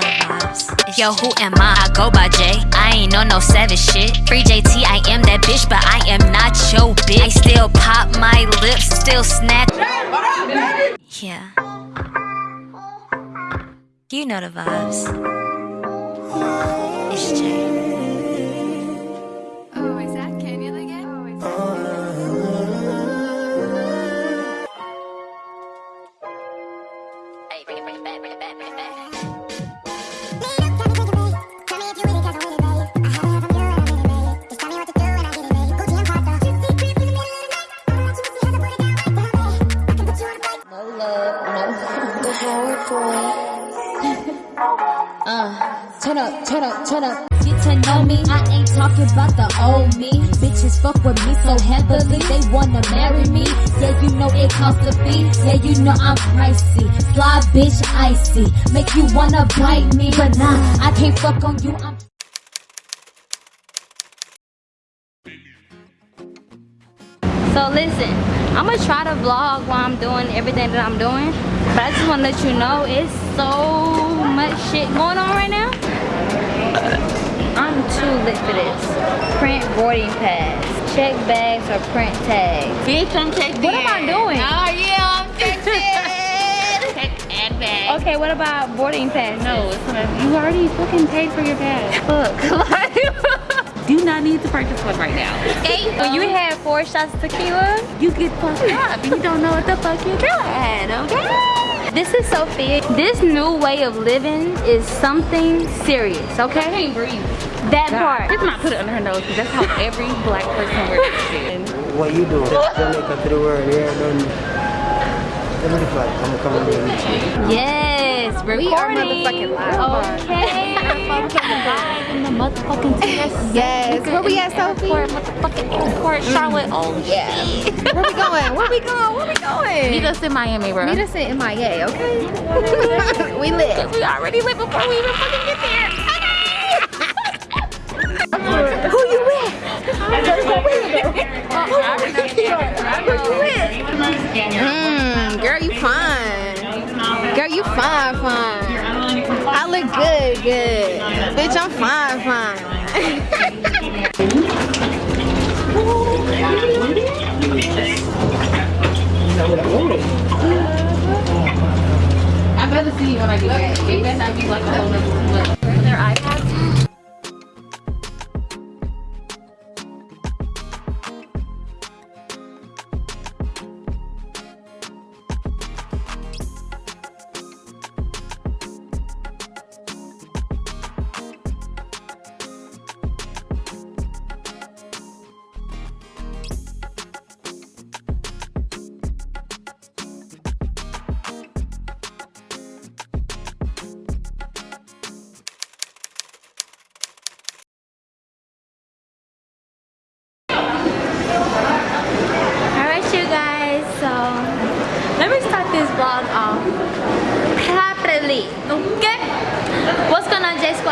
vibes. Yo, who am I? I go by J. I ain't on no savage shit. Free JT, I am that bitch, but I am not your bitch. I still pop my lips, still snatch. Yeah. You know the vibes. It's Jay. Turn up, turn up, turn up. Get to know me, I ain't talking about the old me. Bitches fuck with me so heavily, they wanna marry me. Yeah, you know it costs a fee. Yeah, you know I'm pricey. Fly bitch icy, make you wanna bite me. But nah, I can't fuck on you. I'm So listen, I'm gonna try to vlog while I'm doing everything that I'm doing. But I just wanna let you know it's so much shit going on right now. Uh, I'm too lit for this. Print boarding pass, check bags or print tags. Bitch, I'm checked What am I doing? Oh yeah, I'm checked in. Check and bag. Okay, what about boarding pass? No, it's not. You already fucking paid for your bag. Look, Do not need to purchase one right now. okay, when you um, had four shots of tequila, You get fucked up and you don't know what the fuck you're doing, okay? This is Sophia. This new way of living is something serious, okay? I okay? can't breathe. That God. part. Just not put it under her nose because that's how every black person wears this shit. What you doing? Jamaica to the world, yeah, done. Let me fly. I'm gonna come and meet you. Yes, recording. We are motherfucking live. Okay. live in the motherfucking TS. Yes. Where we at, Sophie? Airport, motherfucking airport, mm. Charlotte. Oh yeah. Where we going? Where we going? Where we going? Meet us in Miami, bro. Meet us in MIA, okay? we lit. We already lit before we even fucking get there. Who you with? Mmm, fine. I look good, good. Bitch, I'm fine, fine. I better see you when I get. It better not be like a whole nother Their iPads.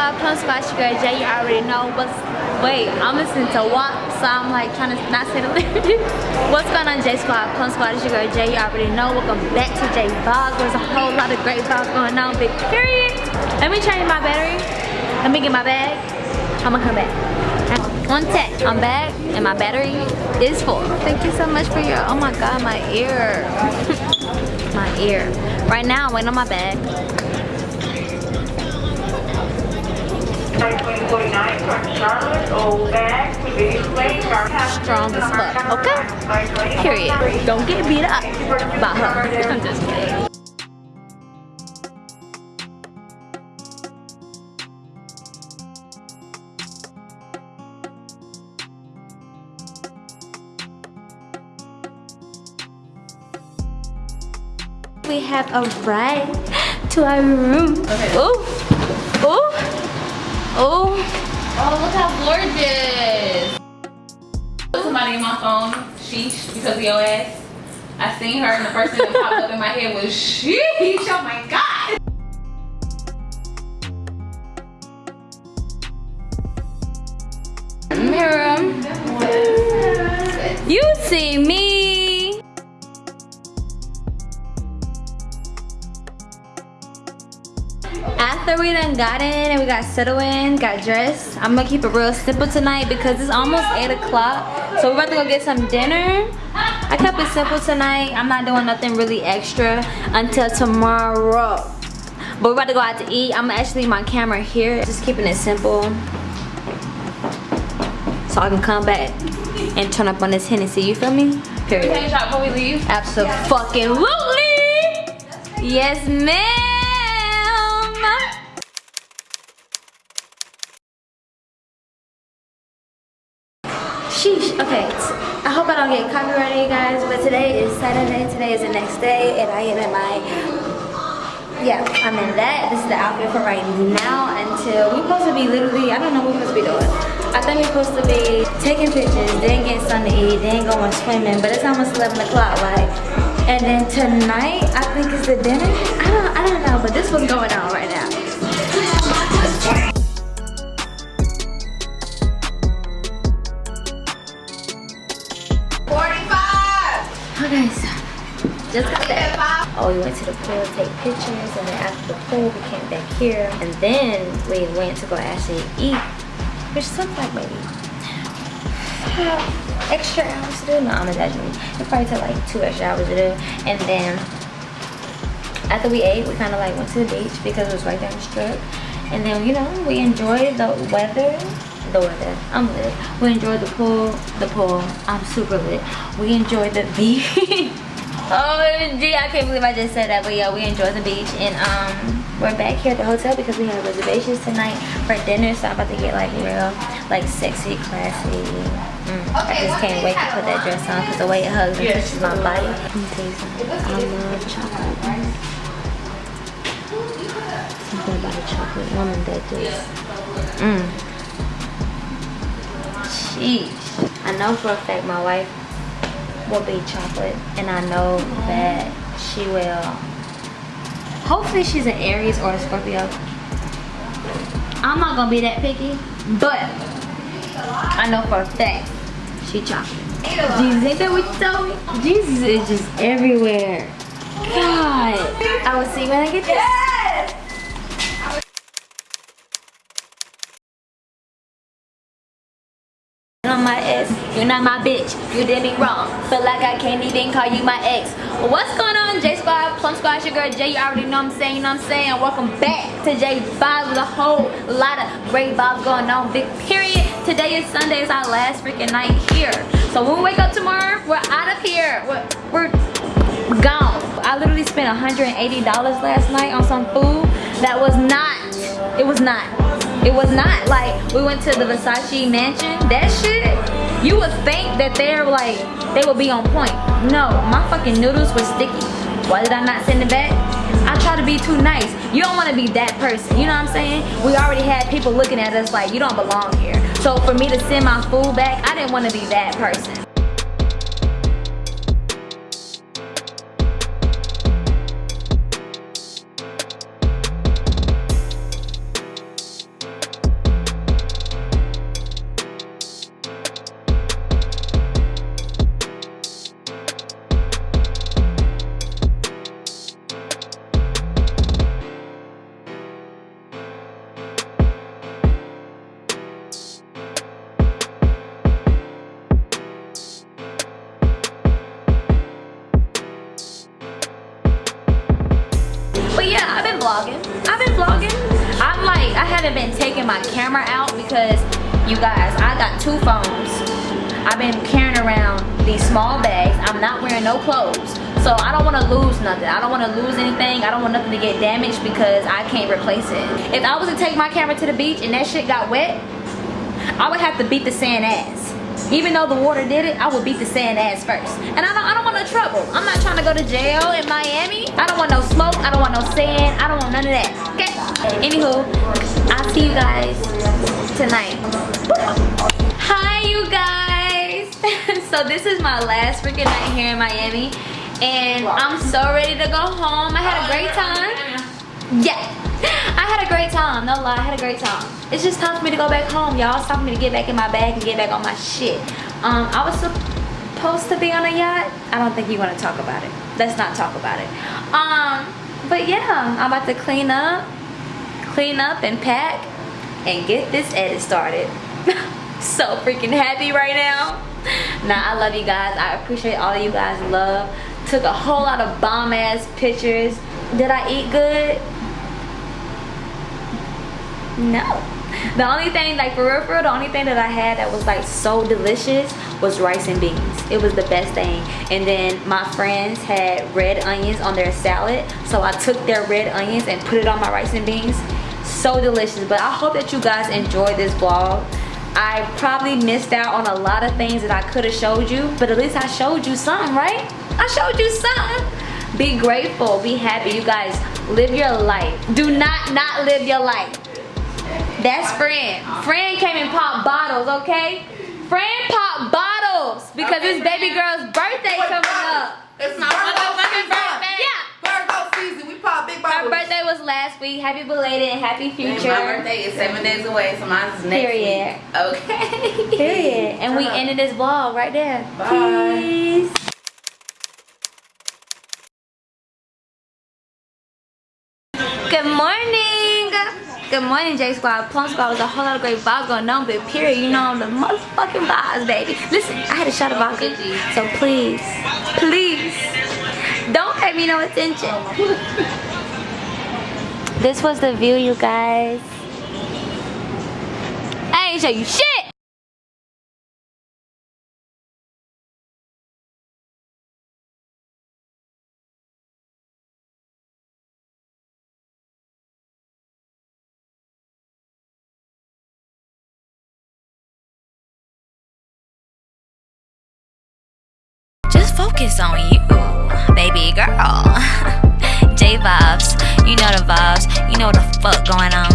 Squad? Plum your girl J. You already know. What's wait? I'm listening to WAP, so I'm like trying to not say the lyrics. What's going on, J Squad? Plum Squad, is your girl J. You already know. Welcome back to J Vlog. There's a whole lot of great vlogs going on. Big period. Let me change my battery. Let me get my bag. I'm gonna come back. One tech. I'm back and my battery is full. Thank you so much for your, oh my god, my ear. my ear. Right now, I'm waiting on my bag. 949 from Charlotte, old bag, to be displayed for Strong as fuck, okay? Period. Don't get beat up by her. I'm just kidding. We have arrived to our room. Ooh, ooh, ooh. Oh, Oh, look how gorgeous. Somebody in my phone, sheesh, because of your ass. I seen her and the first thing that popped up in my head was sheesh, oh my god. Mirror. You see me. After we done got in and we got settled in, got dressed, I'm gonna keep it real simple tonight because it's almost 8 o'clock. So we're about to go get some dinner. I kept it simple tonight. I'm not doing nothing really extra until tomorrow. But we're about to go out to eat. I'm actually leave my camera here. Just keeping it simple. So I can come back and turn up on this Hennessy. You feel me? Period. Take a shot before we leave. Absolutely. Yes, ma'am. Sheesh. Okay. I hope I don't get copyrighted, you guys. But today is Saturday. Today is the next day, and I am in my. Yeah, I'm in that. This is the outfit for right now until we're supposed to be literally. I don't know what we're supposed to be doing. I think we're supposed to be taking pictures, then getting something to eat, then going swimming. But it's almost 11 o'clock, like. And then tonight, I think is the dinner. I don't, I don't know, but this was going on right now. So just got that. Oh, we went to the pool to take pictures, and then after the pool, we came back here, and then we went to go actually eat, which took like maybe extra hours to do. No, I'm exaggerating. It probably took like two extra hours to do, and then after we ate, we kind of like went to the beach because it was right down the strip, and then you know we enjoyed the weather the weather. I'm lit. We enjoyed the pool. The pool. I'm super lit. We enjoyed the beach. oh, gee, I can't believe I just said that. But yeah, we enjoyed the beach. And um, we're back here at the hotel because we have reservations tonight for dinner. So I'm about to get like real, like sexy, classy. Mm, I just can't wait to put that dress on because the way it hugs and touches my body. I love chocolate. Something about a chocolate woman that just, mm. Sheesh. I know for a fact my wife will be chocolate and I know that she will. Hopefully she's an Aries or a Scorpio. I'm not gonna be that picky but I know for a fact she chocolate. Jesus ain't that what you told me? Jesus is just everywhere. God. I will see you when I get this on my ex. You're not my bitch. You did me wrong. Feel like I can't even call you my ex. What's going on, J Squad? Plum Squad, your girl Jay. You already know I'm saying, you know I'm saying? Welcome back to J Vibes with a whole lot of great vibes going on. Big period. Today is Sunday. It's our last freaking night here. So when we wake up tomorrow, we're out of here. We're, we're gone. I literally spent $180 last night on some food that was not, it was not it was not like we went to the Versace mansion. That shit, you would think that they're like, they would be on point. No, my fucking noodles were sticky. Why did I not send it back? I try to be too nice. You don't want to be that person. You know what I'm saying? We already had people looking at us like, you don't belong here. So for me to send my food back, I didn't want to be that person. Haven't been taking my camera out because you guys, I got two phones. I've been carrying around these small bags. I'm not wearing no clothes. So I don't want to lose nothing. I don't want to lose anything. I don't want nothing to get damaged because I can't replace it. If I was to take my camera to the beach and that shit got wet, I would have to beat the sand ass. Even though the water did it, I would beat the sand ass first. And I don't, I don't want no trouble. I'm not trying to go to jail in Miami. I don't want no smoke. I don't want no sand. I don't want none of that. Okay? Anywho, I'll see you guys tonight. Hi, you guys. so this is my last freaking night here in Miami. And I'm so ready to go home. I had a great time. Yeah. I had a great time. No lie, I had a great time. It's just time for me to go back home, y'all. It's time for me to get back in my bag and get back on my shit. Um, I was supposed to be on a yacht. I don't think you want to talk about it. Let's not talk about it. Um, but yeah, I'm about to clean up, clean up and pack and get this edit started. so freaking happy right now. Now I love you guys. I appreciate all of you guys' love. Took a whole lot of bomb ass pictures. Did I eat good? No. The only thing, like for real, for real, the only thing that I had that was like so delicious was rice and beans. It was the best thing. And then my friends had red onions on their salad. So I took their red onions and put it on my rice and beans. So delicious. But I hope that you guys enjoyed this vlog. I probably missed out on a lot of things that I could have showed you. But at least I showed you something, right? I showed you something. Be grateful. Be happy. You guys, live your life. Do not not live your life. That's Fran. Fran came and popped bottles, okay? Fran popped bottles because Okay, it's baby girl's birthday coming up. It's my motherfucking birthday. Yeah. Virgo season. We pop big Her bottles. birthday was last week. Happy belated and happy And future. My birthday is seven days away, so mine's next Period. week. Okay. Period. And we Shut up. ended this vlog right there. Bye. Peace. Good morning. Good morning, J Squad. Plum Squad was a whole lot of great vibes going on, but period, you know, the motherfucking vibes, baby. Listen, I had a shot of vodka, so please, please, don't pay me no attention. This was the view, you guys. I ain't show you shit. Focus on you, baby girl. J vibes, you know the vibes, you know what the fuck going on.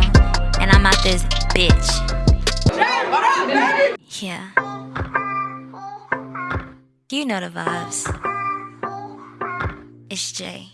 And I'm out this bitch. Yeah. You know the vibes. It's Jay.